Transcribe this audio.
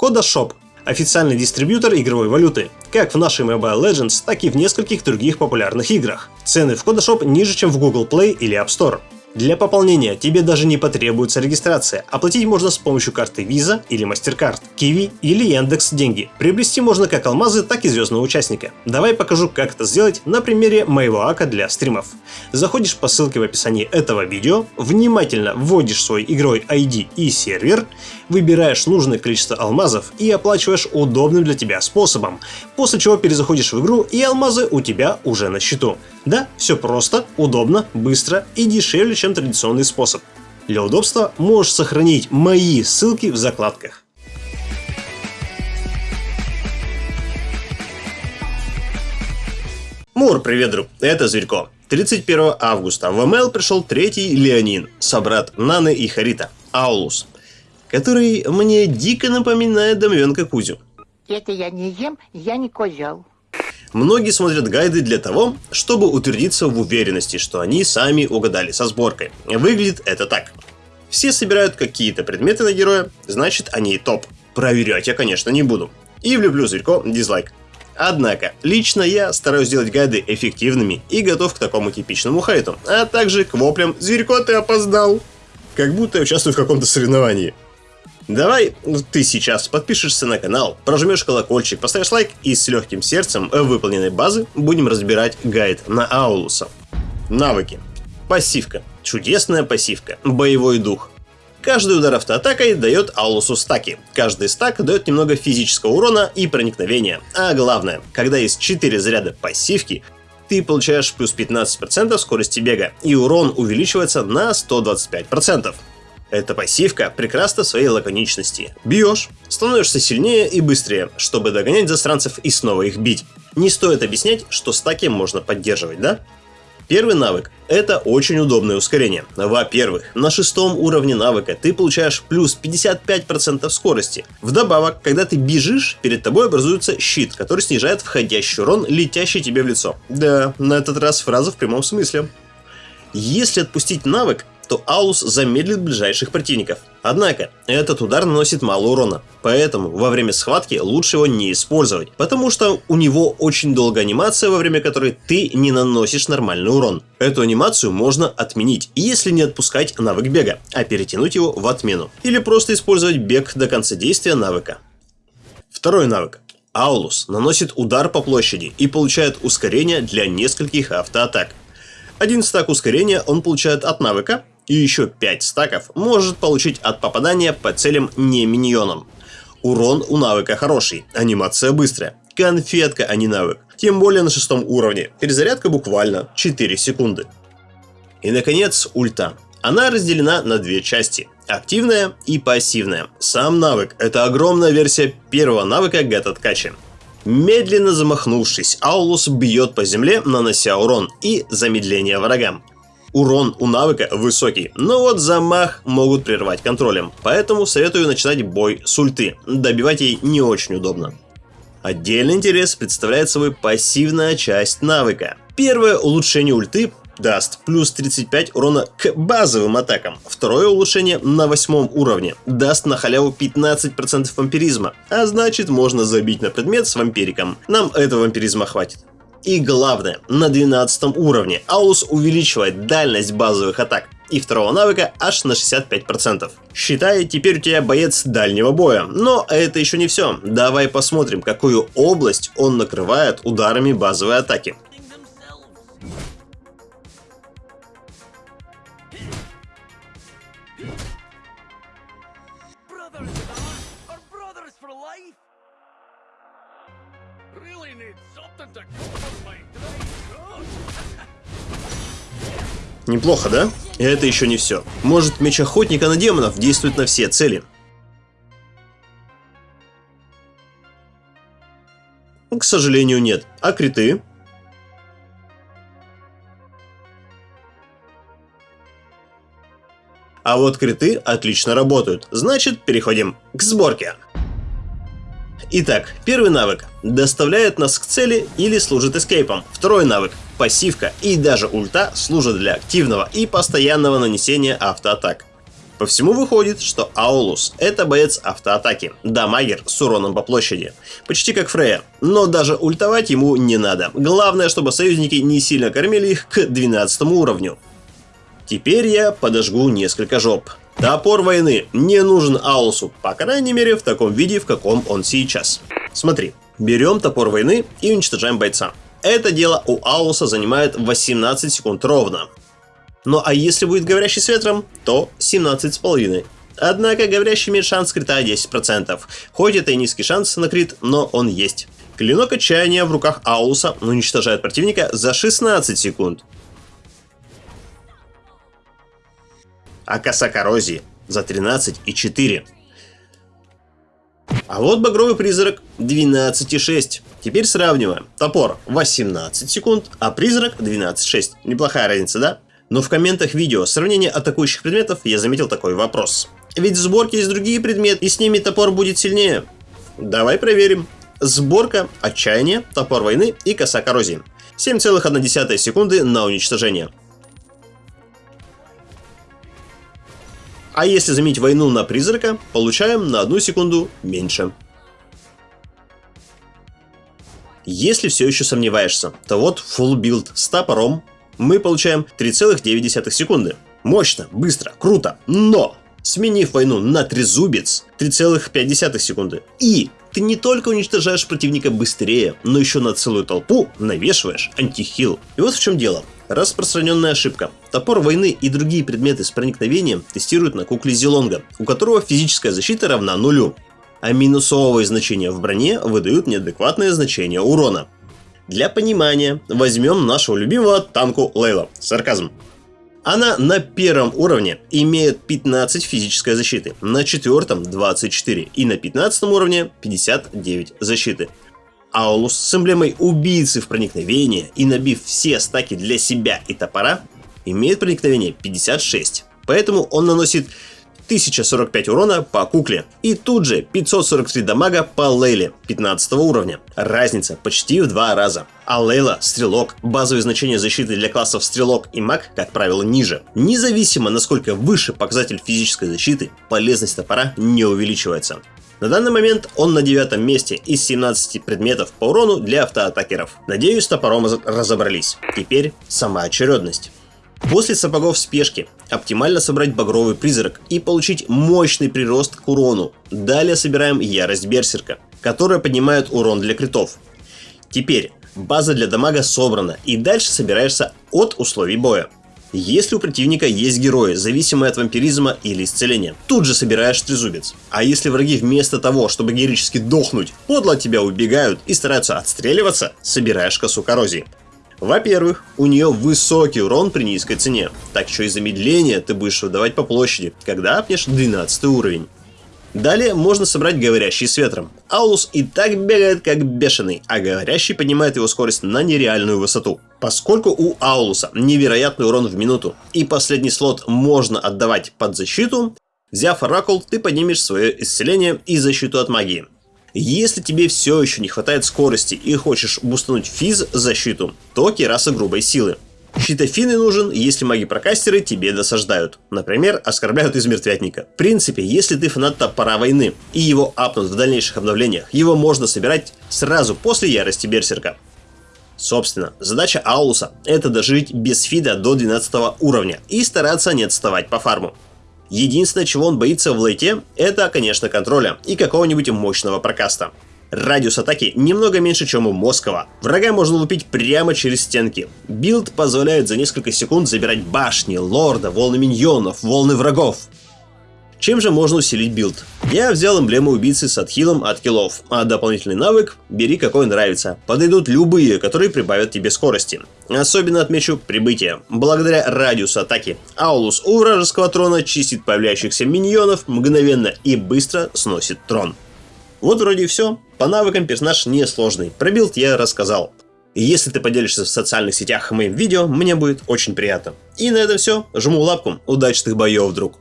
CodaShop – официальный дистрибьютор игровой валюты, как в нашей Mobile Legends, так и в нескольких других популярных играх. Цены в CodaShop ниже, чем в Google Play или App Store. Для пополнения тебе даже не потребуется регистрация. Оплатить можно с помощью карты Visa или MasterCard, Kiwi или Яндекс Деньги. Приобрести можно как алмазы, так и звездного участника. Давай покажу, как это сделать на примере моего ака для стримов. Заходишь по ссылке в описании этого видео, внимательно вводишь свой игровой ID и сервер, выбираешь нужное количество алмазов и оплачиваешь удобным для тебя способом, после чего перезаходишь в игру и алмазы у тебя уже на счету. Да, все просто, удобно, быстро и дешевле, чем традиционный способ. Для удобства можешь сохранить мои ссылки в закладках. Мур, привет, друг, это Зверько. 31 августа в МЛ пришел третий Леонин, собрат Наны и Харита, Аулус, который мне дико напоминает домовенка Кузю. Это я не ем, я не козел. Многие смотрят гайды для того, чтобы утвердиться в уверенности, что они сами угадали со сборкой. Выглядит это так. Все собирают какие-то предметы на героя, значит они топ. Проверять я, конечно, не буду. И влюблю зверько дизлайк. Однако, лично я стараюсь сделать гайды эффективными и готов к такому типичному хейту, а также к воплям «Зверько, ты опоздал!» Как будто я участвую в каком-то соревновании. Давай ты сейчас подпишешься на канал, прожмешь колокольчик, поставишь лайк и с легким сердцем выполненной базы будем разбирать гайд на Аулуса. Навыки. Пассивка. Чудесная пассивка. Боевой дух. Каждый удар автоатакой дает Аулусу стаки. Каждый стак дает немного физического урона и проникновения. А главное, когда есть 4 заряда пассивки, ты получаешь плюс 15% скорости бега, и урон увеличивается на 125%. Эта пассивка прекрасна в своей лаконичности. Бьешь, становишься сильнее и быстрее, чтобы догонять засранцев и снова их бить. Не стоит объяснять, что стаки можно поддерживать, да? Первый навык – это очень удобное ускорение. Во-первых, на шестом уровне навыка ты получаешь плюс 55% скорости. Вдобавок, когда ты бежишь, перед тобой образуется щит, который снижает входящий урон, летящий тебе в лицо. Да, на этот раз фраза в прямом смысле. Если отпустить навык, то Аулус замедлит ближайших противников. Однако, этот удар наносит мало урона, поэтому во время схватки лучше его не использовать, потому что у него очень долгая анимация, во время которой ты не наносишь нормальный урон. Эту анимацию можно отменить, если не отпускать навык бега, а перетянуть его в отмену. Или просто использовать бег до конца действия навыка. Второй навык. Аулус наносит удар по площади и получает ускорение для нескольких автоатак. Один стак ускорения он получает от навыка, и еще 5 стаков может получить от попадания по целям не миньонам. Урон у навыка хороший, анимация быстрая. Конфетка, а не навык. Тем более на шестом уровне. Перезарядка буквально 4 секунды. И наконец ульта. Она разделена на две части. Активная и пассивная. Сам навык – это огромная версия первого навыка Гетаткачи. Медленно замахнувшись, Аулус бьет по земле, нанося урон и замедление врагам. Урон у навыка высокий, но вот замах могут прервать контролем, поэтому советую начинать бой с ульты, добивать ей не очень удобно. Отдельный интерес представляет собой пассивная часть навыка. Первое улучшение ульты даст плюс 35 урона к базовым атакам. Второе улучшение на восьмом уровне даст на халяву 15% вампиризма, а значит можно забить на предмет с вампириком. Нам этого вампиризма хватит. И главное, на 12 уровне Аус увеличивает дальность базовых атак и второго навыка аж на 65%. Считай, теперь у тебя боец дальнего боя. Но это еще не все. Давай посмотрим, какую область он накрывает ударами базовой атаки. Неплохо, да? И это еще не все. Может, меч охотника на демонов действует на все цели. К сожалению, нет. А криты? А вот криты отлично работают. Значит, переходим к сборке. Итак, первый навык доставляет нас к цели или служит эскейпом. Второй навык пассивка и даже ульта служат для активного и постоянного нанесения автоатак. По всему выходит, что Аулус – это боец автоатаки, дамагер с уроном по площади. Почти как Фрея, но даже ультовать ему не надо. Главное, чтобы союзники не сильно кормили их к 12 уровню. Теперь я подожгу несколько жоп. Топор войны не нужен Аулусу, по крайней мере в таком виде, в каком он сейчас. Смотри, берем топор войны и уничтожаем бойца. Это дело у Аулуса занимает 18 секунд ровно. Ну а если будет говорящий с ветром, то 17,5. Однако говорящий имеет шанс крита 10%. Хоть это и низкий шанс на крит, но он есть. Клинок отчаяния в руках Аулуса уничтожает противника за 16 секунд. А коса коррозии за 13,4. А вот багровый призрак 12,6. Теперь сравниваем. Топор 18 секунд, а призрак 12,6. Неплохая разница, да? Но в комментах видео сравнение атакующих предметов я заметил такой вопрос. Ведь в сборке есть другие предметы, и с ними топор будет сильнее. Давай проверим. Сборка, отчаяние, топор войны и коса коррозии. 7,1 секунды на уничтожение. А если заменить войну на призрака, получаем на одну секунду меньше. Если все еще сомневаешься, то вот full build с топором мы получаем 3,9 секунды. Мощно, быстро, круто, но сменив войну на трезубец 3,5 секунды. И ты не только уничтожаешь противника быстрее, но еще на целую толпу навешиваешь антихил. И вот в чем дело. Распространенная ошибка. Топор войны и другие предметы с проникновением тестируют на кукле Зелонга, у которого физическая защита равна нулю. А минусовые значения в броне выдают неадекватное значение урона. Для понимания возьмем нашего любимого танку Лейла. Сарказм. Она на первом уровне имеет 15 физической защиты, на четвертом 24 и на 15 уровне 59 защиты. Аулус с эмблемой убийцы в проникновении и набив все стаки для себя и топора, имеет проникновение 56. Поэтому он наносит 1045 урона по кукле. И тут же 543 дамага по Лейле 15 уровня. Разница почти в два раза. А Лейла – стрелок. Базовые значения защиты для классов стрелок и маг, как правило, ниже. Независимо насколько выше показатель физической защиты, полезность топора не увеличивается. На данный момент он на девятом месте из 17 предметов по урону для автоатакеров. Надеюсь, с топором разобрались. Теперь сама очередность. После сапогов спешки оптимально собрать багровый призрак и получить мощный прирост к урону. Далее собираем ярость берсерка, которая поднимает урон для критов. Теперь база для дамага собрана и дальше собираешься от условий боя. Если у противника есть герои, зависимые от вампиризма или исцеления, тут же собираешь трезубец. А если враги вместо того, чтобы героически дохнуть, подло от тебя убегают и стараются отстреливаться, собираешь косу коррозии. Во-первых, у нее высокий урон при низкой цене, так что и замедление ты будешь выдавать по площади, когда апнешь 12 уровень. Далее можно собрать говорящий с ветром. Аулус и так бегает как бешеный, а говорящий поднимает его скорость на нереальную высоту. Поскольку у Аулуса невероятный урон в минуту, и последний слот можно отдавать под защиту, взяв Оракул, ты поднимешь свое исцеление и защиту от магии. Если тебе все еще не хватает скорости и хочешь бустануть физ защиту, то кераса грубой силы. Щитофины нужен, если маги-прокастеры тебе досаждают. Например, оскорбляют из мертвятника. В принципе, если ты фанат топора войны и его апнут в дальнейших обновлениях, его можно собирать сразу после ярости берсерка. Собственно, задача Аулуса – это дожить без фида до 12 уровня и стараться не отставать по фарму. Единственное, чего он боится в лейте, это, конечно, контроля и какого-нибудь мощного прокаста. Радиус атаки немного меньше, чем у Москова. Врага можно лупить прямо через стенки. Билд позволяет за несколько секунд забирать башни, лорда, волны миньонов, волны врагов. Чем же можно усилить билд? Я взял эмблему убийцы с отхилом от киллов, а дополнительный навык бери какой нравится. Подойдут любые, которые прибавят тебе скорости. Особенно отмечу прибытие. Благодаря радиусу атаки Аулус у вражеского трона чистит появляющихся миньонов мгновенно и быстро сносит трон. Вот вроде и все. По навыкам персонаж несложный. Про билд я рассказал. Если ты поделишься в социальных сетях моим видео, мне будет очень приятно. И на этом все. Жму лапку. Удачных боев, друг.